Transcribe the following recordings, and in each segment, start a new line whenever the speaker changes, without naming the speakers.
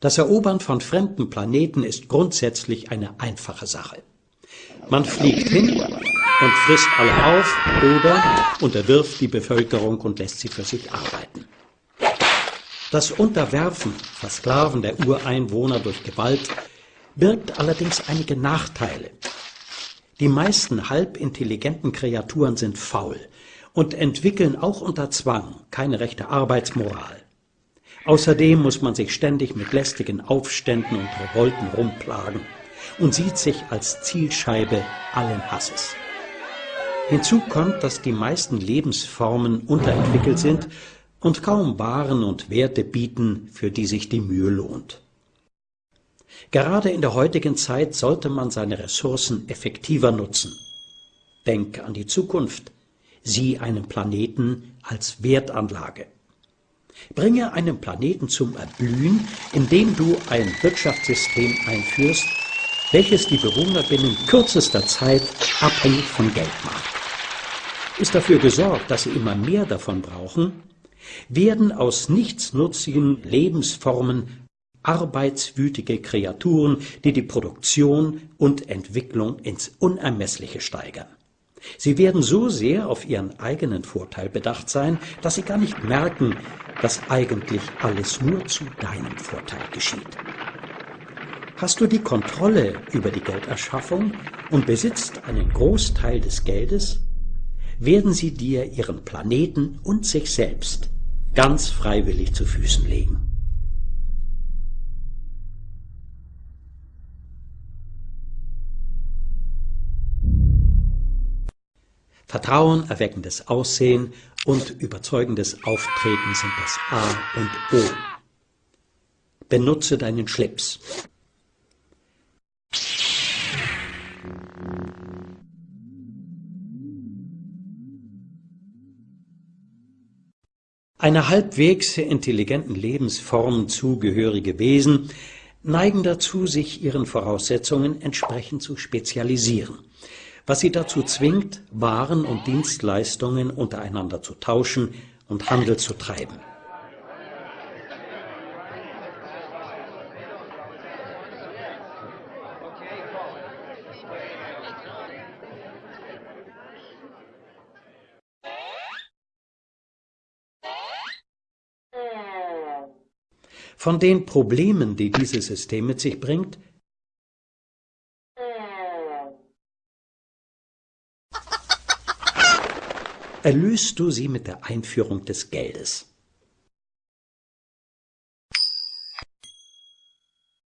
Das Erobern von fremden Planeten ist grundsätzlich eine einfache Sache. Man fliegt hin und frisst alle auf oder unterwirft die Bevölkerung und lässt sie für sich arbeiten. Das Unterwerfen, Versklaven der Ureinwohner durch Gewalt birgt allerdings einige Nachteile. Die meisten halbintelligenten Kreaturen sind faul und entwickeln auch unter Zwang keine rechte Arbeitsmoral. Außerdem muss man sich ständig mit lästigen Aufständen und Revolten rumplagen und sieht sich als Zielscheibe allen Hasses. Hinzu kommt, dass die meisten Lebensformen unterentwickelt sind und kaum Waren und Werte bieten, für die sich die Mühe lohnt. Gerade in der heutigen Zeit sollte man seine Ressourcen effektiver nutzen. Denk an die Zukunft. Sieh einen Planeten als Wertanlage. Bringe einen Planeten zum Erblühen, indem du ein Wirtschaftssystem einführst, welches die Bewohner binnen kürzester Zeit abhängig von Geld macht. Ist dafür gesorgt, dass sie immer mehr davon brauchen, werden aus nichtsnutzigen Lebensformen arbeitswütige Kreaturen, die die Produktion und Entwicklung ins Unermessliche steigern. Sie werden so sehr auf ihren eigenen Vorteil bedacht sein, dass sie gar nicht merken, dass eigentlich alles nur zu deinem Vorteil geschieht. Hast du die Kontrolle über die Gelderschaffung und besitzt einen Großteil des Geldes, werden sie dir ihren Planeten und sich selbst ganz freiwillig zu Füßen legen. Vertrauen erweckendes Aussehen und überzeugendes Auftreten sind das A und O. Benutze deinen Schlips. Einer halbwegs intelligenten Lebensform zugehörige Wesen neigen dazu, sich ihren Voraussetzungen entsprechend zu spezialisieren was sie dazu zwingt, Waren und Dienstleistungen untereinander zu tauschen und Handel zu treiben. Von den Problemen, die dieses System mit sich bringt, erlöst du sie mit der Einführung des Geldes.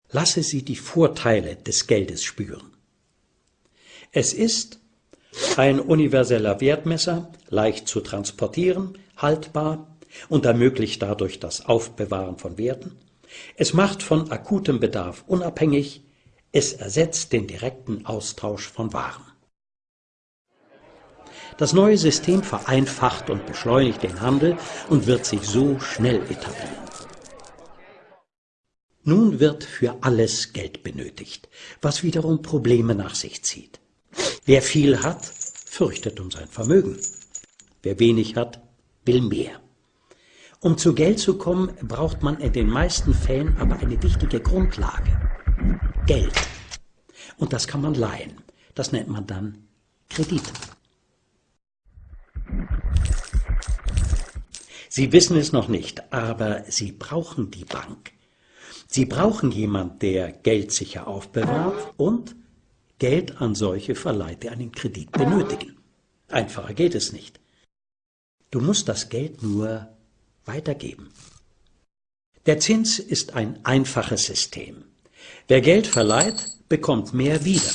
Lasse sie die Vorteile des Geldes spüren. Es ist ein universeller Wertmesser, leicht zu transportieren, haltbar und ermöglicht dadurch das Aufbewahren von Werten. Es macht von akutem Bedarf unabhängig, es ersetzt den direkten Austausch von Waren. Das neue System vereinfacht und beschleunigt den Handel und wird sich so schnell etablieren. Nun wird für alles Geld benötigt, was wiederum Probleme nach sich zieht. Wer viel hat, fürchtet um sein Vermögen. Wer wenig hat, will mehr. Um zu Geld zu kommen, braucht man in den meisten Fällen aber eine wichtige Grundlage. Geld. Und das kann man leihen. Das nennt man dann Kredit. Sie wissen es noch nicht, aber Sie brauchen die Bank. Sie brauchen jemand, der Geld sicher aufbewahrt und Geld an solche verleiht, die einen Kredit benötigen. Einfacher geht es nicht. Du musst das Geld nur weitergeben. Der Zins ist ein einfaches System. Wer Geld verleiht, bekommt mehr wieder.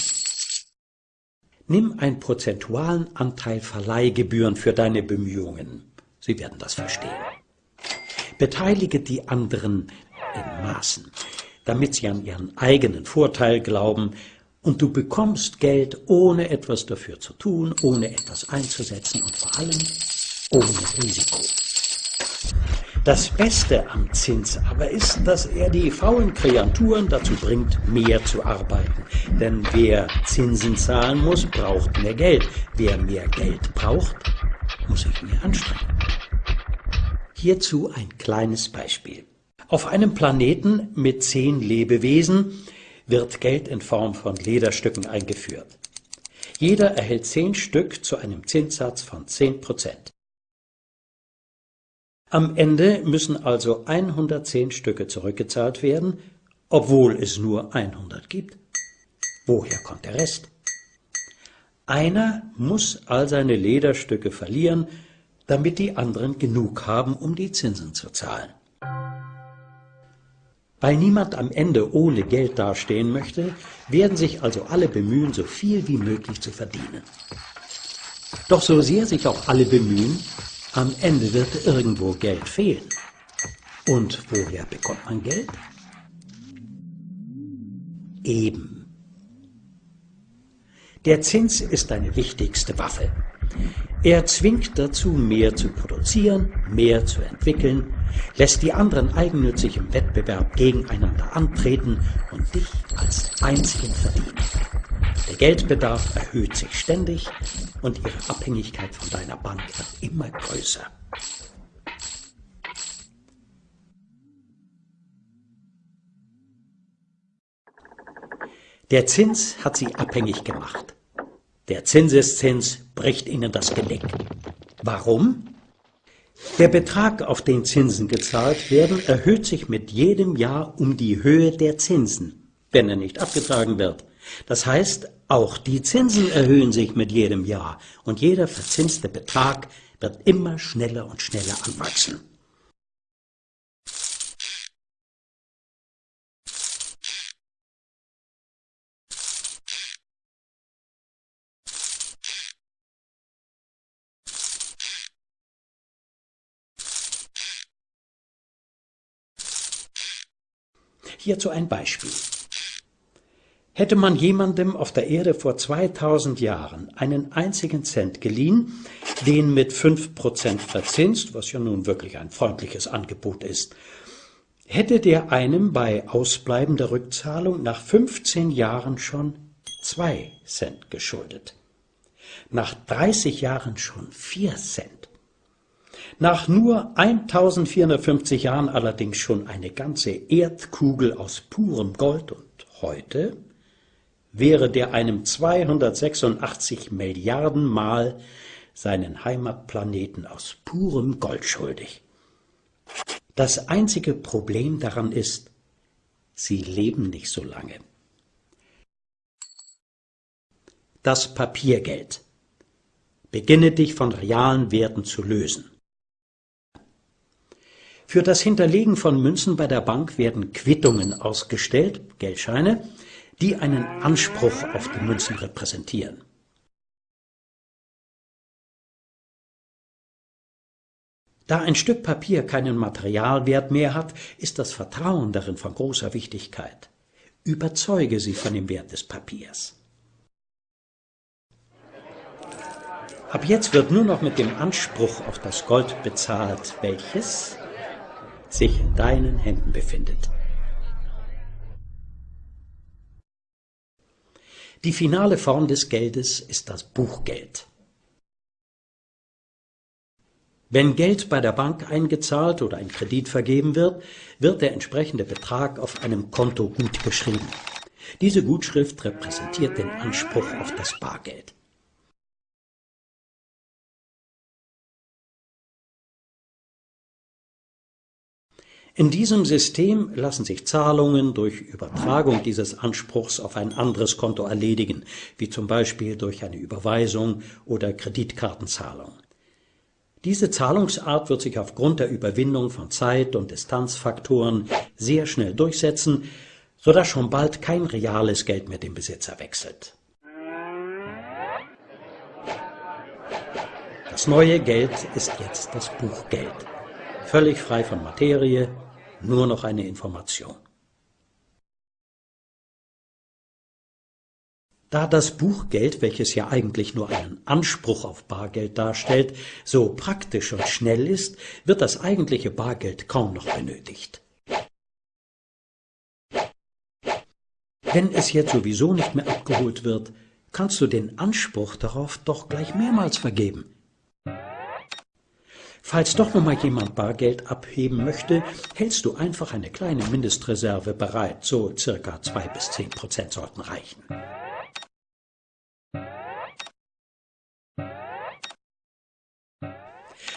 Nimm einen prozentualen Anteil Verleihgebühren für deine Bemühungen. Sie werden das verstehen. Beteilige die anderen in Maßen, damit sie an ihren eigenen Vorteil glauben, und du bekommst Geld, ohne etwas dafür zu tun, ohne etwas einzusetzen und vor allem ohne Risiko. Das Beste am Zins aber ist, dass er die faulen Kreaturen dazu bringt, mehr zu arbeiten. Denn wer Zinsen zahlen muss, braucht mehr Geld. Wer mehr Geld braucht, muss sich mehr anstrengen. Hierzu ein kleines Beispiel. Auf einem Planeten mit zehn Lebewesen wird Geld in Form von Lederstücken eingeführt. Jeder erhält zehn Stück zu einem Zinssatz von zehn Prozent. Am Ende müssen also 110 Stücke zurückgezahlt werden, obwohl es nur 100 gibt. Woher kommt der Rest? Einer muss all seine Lederstücke verlieren, damit die anderen genug haben, um die Zinsen zu zahlen. Weil niemand am Ende ohne Geld dastehen möchte, werden sich also alle bemühen, so viel wie möglich zu verdienen. Doch so sehr sich auch alle bemühen, am Ende wird irgendwo Geld fehlen. Und woher bekommt man Geld? Eben. Der Zins ist deine wichtigste Waffe. Er zwingt dazu, mehr zu produzieren, mehr zu entwickeln, lässt die anderen eigennützig im Wettbewerb gegeneinander antreten und dich als einzigen verdienen. Der Geldbedarf erhöht sich ständig und ihre Abhängigkeit von deiner Bank wird immer größer. Der Zins hat sie abhängig gemacht. Der Zinseszins bricht ihnen das Genick. Warum? Der Betrag, auf den Zinsen gezahlt werden, erhöht sich mit jedem Jahr um die Höhe der Zinsen, wenn er nicht abgetragen wird. Das heißt, auch die Zinsen erhöhen sich mit jedem Jahr und jeder verzinste Betrag wird immer schneller und schneller anwachsen. Hierzu ein Beispiel. Hätte man jemandem auf der Erde vor 2000 Jahren einen einzigen Cent geliehen, den mit 5% verzinst, was ja nun wirklich ein freundliches Angebot ist, hätte der einem bei ausbleibender Rückzahlung nach 15 Jahren schon 2 Cent geschuldet. Nach 30 Jahren schon 4 Cent. Nach nur 1450 Jahren allerdings schon eine ganze Erdkugel aus purem Gold und heute wäre der einem 286 Milliarden Mal seinen Heimatplaneten aus purem Gold schuldig. Das einzige Problem daran ist, sie leben nicht so lange. Das Papiergeld. Beginne dich von realen Werten zu lösen. Für das Hinterlegen von Münzen bei der Bank werden Quittungen ausgestellt, Geldscheine, die einen Anspruch auf die Münzen repräsentieren. Da ein Stück Papier keinen Materialwert mehr hat, ist das Vertrauen darin von großer Wichtigkeit. Überzeuge sie von dem Wert des Papiers. Ab jetzt wird nur noch mit dem Anspruch auf das Gold bezahlt, welches sich in deinen Händen befindet. Die finale Form des Geldes ist das Buchgeld. Wenn Geld bei der Bank eingezahlt oder ein Kredit vergeben wird, wird der entsprechende Betrag auf einem Konto gut geschrieben. Diese Gutschrift repräsentiert den Anspruch auf das Bargeld. In diesem System lassen sich Zahlungen durch Übertragung dieses Anspruchs auf ein anderes Konto erledigen, wie zum Beispiel durch eine Überweisung oder Kreditkartenzahlung. Diese Zahlungsart wird sich aufgrund der Überwindung von Zeit- und Distanzfaktoren sehr schnell durchsetzen, sodass schon bald kein reales Geld mehr den Besitzer wechselt. Das neue Geld ist jetzt das Buchgeld völlig frei von Materie, nur noch eine Information. Da das Buchgeld, welches ja eigentlich nur einen Anspruch auf Bargeld darstellt, so praktisch und schnell ist, wird das eigentliche Bargeld kaum noch benötigt. Wenn es jetzt sowieso nicht mehr abgeholt wird, kannst du den Anspruch darauf doch gleich mehrmals vergeben. Falls doch noch mal jemand Bargeld abheben möchte, hältst du einfach eine kleine Mindestreserve bereit, so circa zwei bis zehn Prozent sollten reichen.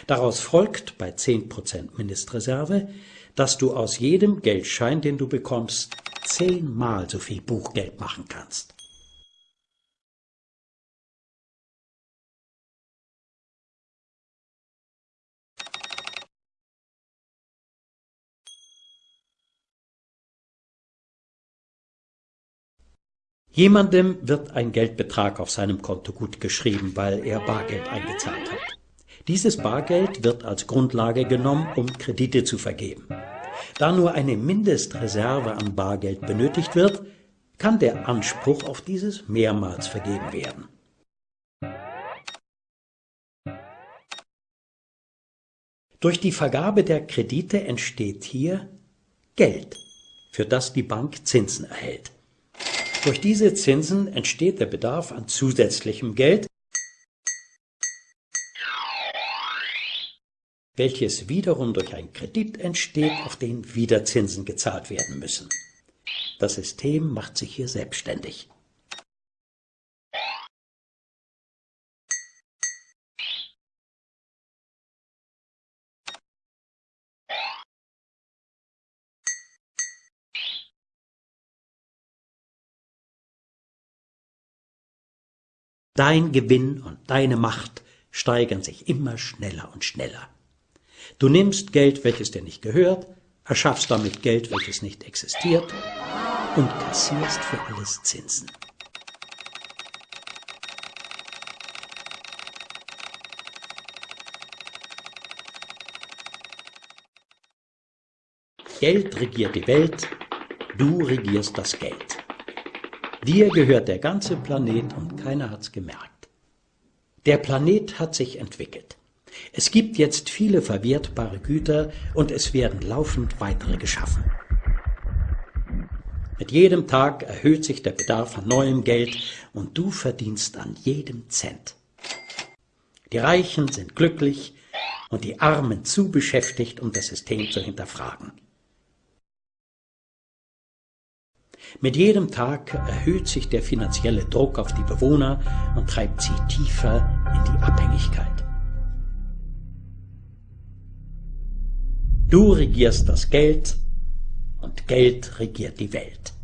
Daraus folgt bei 10% Mindestreserve, dass du aus jedem Geldschein, den du bekommst, zehnmal so viel Buchgeld machen kannst. Jemandem wird ein Geldbetrag auf seinem Konto gut geschrieben, weil er Bargeld eingezahlt hat. Dieses Bargeld wird als Grundlage genommen, um Kredite zu vergeben. Da nur eine Mindestreserve an Bargeld benötigt wird, kann der Anspruch auf dieses mehrmals vergeben werden. Durch die Vergabe der Kredite entsteht hier Geld, für das die Bank Zinsen erhält. Durch diese Zinsen entsteht der Bedarf an zusätzlichem Geld, welches wiederum durch einen Kredit entsteht, auf den wieder Zinsen gezahlt werden müssen. Das System macht sich hier selbstständig. Dein Gewinn und deine Macht steigern sich immer schneller und schneller. Du nimmst Geld, welches dir nicht gehört, erschaffst damit Geld, welches nicht existiert und kassierst für alles Zinsen. Geld regiert die Welt, du regierst das Geld. Dir gehört der ganze Planet und keiner hat's gemerkt. Der Planet hat sich entwickelt. Es gibt jetzt viele verwertbare Güter und es werden laufend weitere geschaffen. Mit jedem Tag erhöht sich der Bedarf an neuem Geld und du verdienst an jedem Cent. Die Reichen sind glücklich und die Armen zu beschäftigt, um das System zu hinterfragen. Mit jedem Tag erhöht sich der finanzielle Druck auf die Bewohner und treibt sie tiefer in die Abhängigkeit. Du regierst das Geld und Geld regiert die Welt.